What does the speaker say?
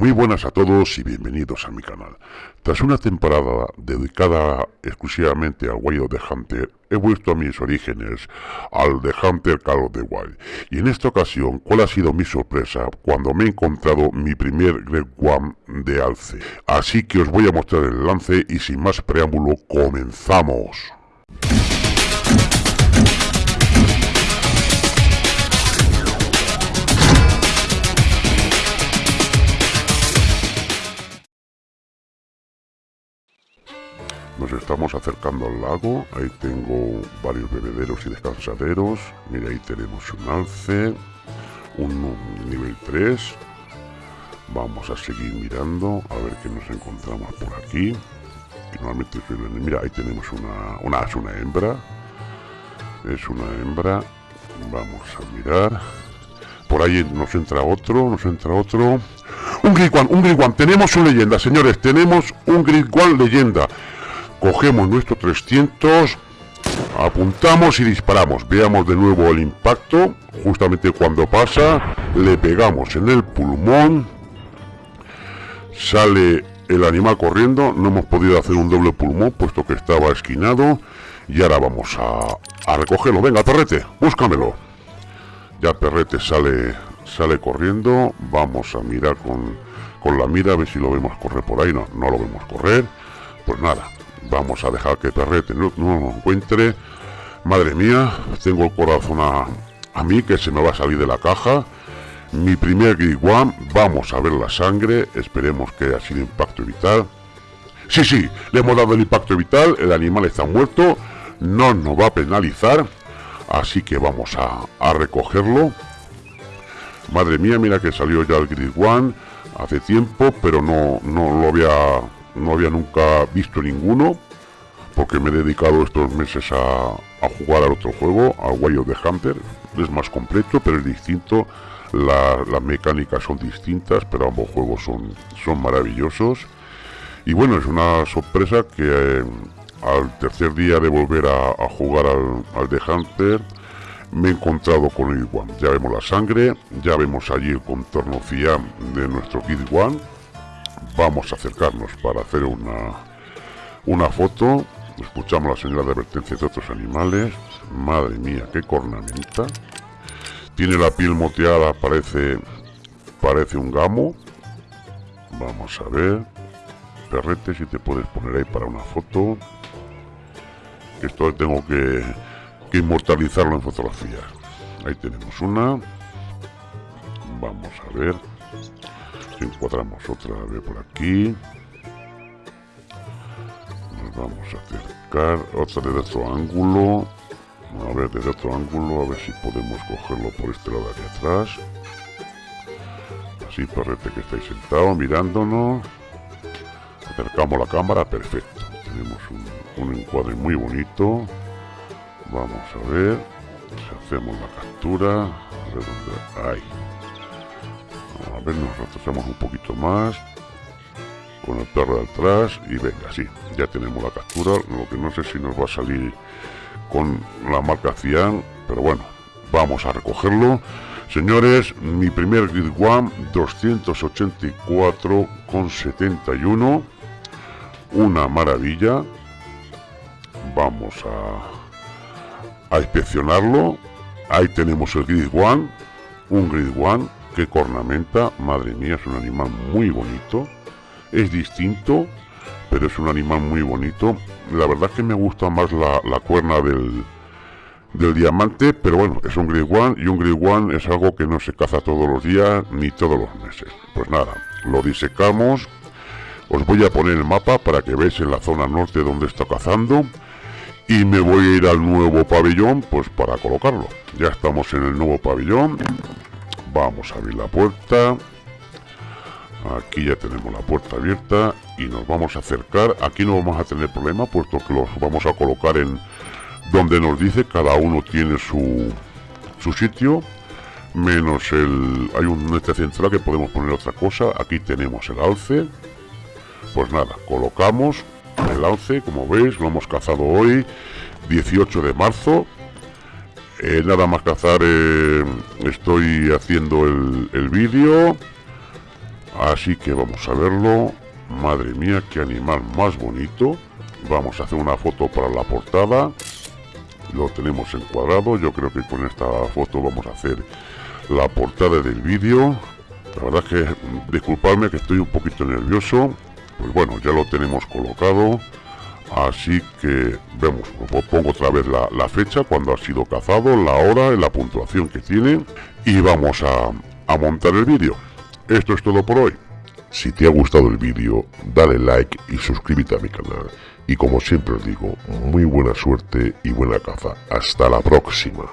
Muy buenas a todos y bienvenidos a mi canal. Tras una temporada dedicada exclusivamente al Wild of the Hunter, he vuelto a mis orígenes, al The Hunter Call of the Wild. Y en esta ocasión, ¿cuál ha sido mi sorpresa cuando me he encontrado mi primer Great One de alce? Así que os voy a mostrar el lance y sin más preámbulo, comenzamos. Nos estamos acercando al lago, ahí tengo varios bebederos y descansaderos. Mira, ahí tenemos un alce, un nivel 3. Vamos a seguir mirando, a ver qué nos encontramos por aquí. normalmente Mira, ahí tenemos una, una, es una hembra. Es una hembra. Vamos a mirar. Por ahí nos entra otro, nos entra otro. Un One, un One. Tenemos una leyenda, señores. Tenemos un One leyenda cogemos nuestro 300 apuntamos y disparamos. Veamos de nuevo el impacto. Justamente cuando pasa le pegamos en el pulmón. Sale el animal corriendo. No hemos podido hacer un doble pulmón puesto que estaba esquinado. Y ahora vamos a, a recogerlo. Venga perrete búscamelo. Ya perrete sale sale corriendo. Vamos a mirar con, con la mira a ver si lo vemos correr por ahí. No, no lo vemos correr. Pues nada Vamos a dejar que Perrete no, no encuentre. Madre mía, tengo el corazón a, mí que se me va a salir de la caja. Mi primer Grid vamos a ver la sangre, esperemos que haya sido impacto vital. Sí, sí, le hemos dado el impacto vital, el animal está muerto, no nos va a penalizar, así que vamos a, recogerlo. Madre mía, mira que salió ya el One hace tiempo, pero no, no lo había no había nunca visto ninguno, porque me he dedicado estos meses a, jugar al otro juego, a Way of the Hunter. Es más completo, pero es distinto. las mecánicas son distintas, pero ambos juegos son, son maravillosos. Y bueno, es una sorpresa que eh, al tercer día de volver a, jugar al, al, The Hunter, me he encontrado con el One. Ya vemos la sangre, ya vemos allí el contorno FIAM de nuestro Kid One vamos a acercarnos para hacer una, una foto. Escuchamos la señal de advertencia de otros animales. Madre mía, qué cornamenta. Tiene la piel moteada, parece, parece un gamo. Vamos a ver. Perrete, si te puedes poner ahí para una foto. Esto tengo que, que inmortalizarlo en fotografía. Ahí tenemos una. Vamos a ver encuadramos otra vez por aquí. Nos vamos a acercar otra desde otro ángulo. A ver desde otro ángulo a ver si podemos cogerlo por este lado de aquí atrás. Así perrete que estáis sentado mirándonos. Acercamos la cámara perfecto. Tenemos un, un encuadre muy bonito. Vamos a ver si hacemos la captura a hay a ver, nos retrasamos un poquito más. Con el perro de atrás. Y venga, sí, ya tenemos la captura. Lo que no sé si nos va a salir con la marca Cian. Pero bueno, vamos a recogerlo. Señores, mi primer Grid One 284,71. Una maravilla. Vamos a, a inspeccionarlo. Ahí tenemos el Grid One. Un Grid One qué cornamenta, madre mía, es un animal muy bonito. Es distinto, pero es un animal muy bonito. La verdad que me gusta más la, cuerna del, del diamante, pero bueno, es un Grey One y un Grey One es algo que no se caza todos los días ni todos los meses. Pues nada, lo disecamos. Os voy a poner el mapa para que veáis en la zona norte donde está cazando. Y me voy a ir al nuevo pabellón, pues para colocarlo. Ya estamos en el nuevo pabellón. Vamos a abrir la puerta. Aquí ya tenemos la puerta abierta y nos vamos a acercar. Aquí no vamos a tener problema puesto que los vamos a colocar en donde nos dice. Cada uno tiene su, su sitio. Menos el... Hay un este central que podemos poner otra cosa. Aquí tenemos el alce. Pues nada, colocamos el alce. Como veis, lo hemos cazado hoy. 18 de marzo eh, nada más cazar, eh, estoy haciendo el, vídeo. Así que vamos a verlo. Madre mía, qué animal más bonito. Vamos a hacer una foto para la portada. Lo tenemos encuadrado. Yo creo que con esta foto vamos a hacer la portada del vídeo. La verdad es que, disculpadme que estoy un poquito nervioso. Pues bueno, ya lo tenemos colocado. Así que vemos, pongo otra vez la, fecha, cuando ha sido cazado, la hora, la puntuación que tiene. Y vamos a, a montar el vídeo. Esto es todo por hoy. Si te ha gustado el vídeo, dale like y suscríbete a mi canal. Y como siempre os digo, muy buena suerte y buena caza. Hasta la próxima.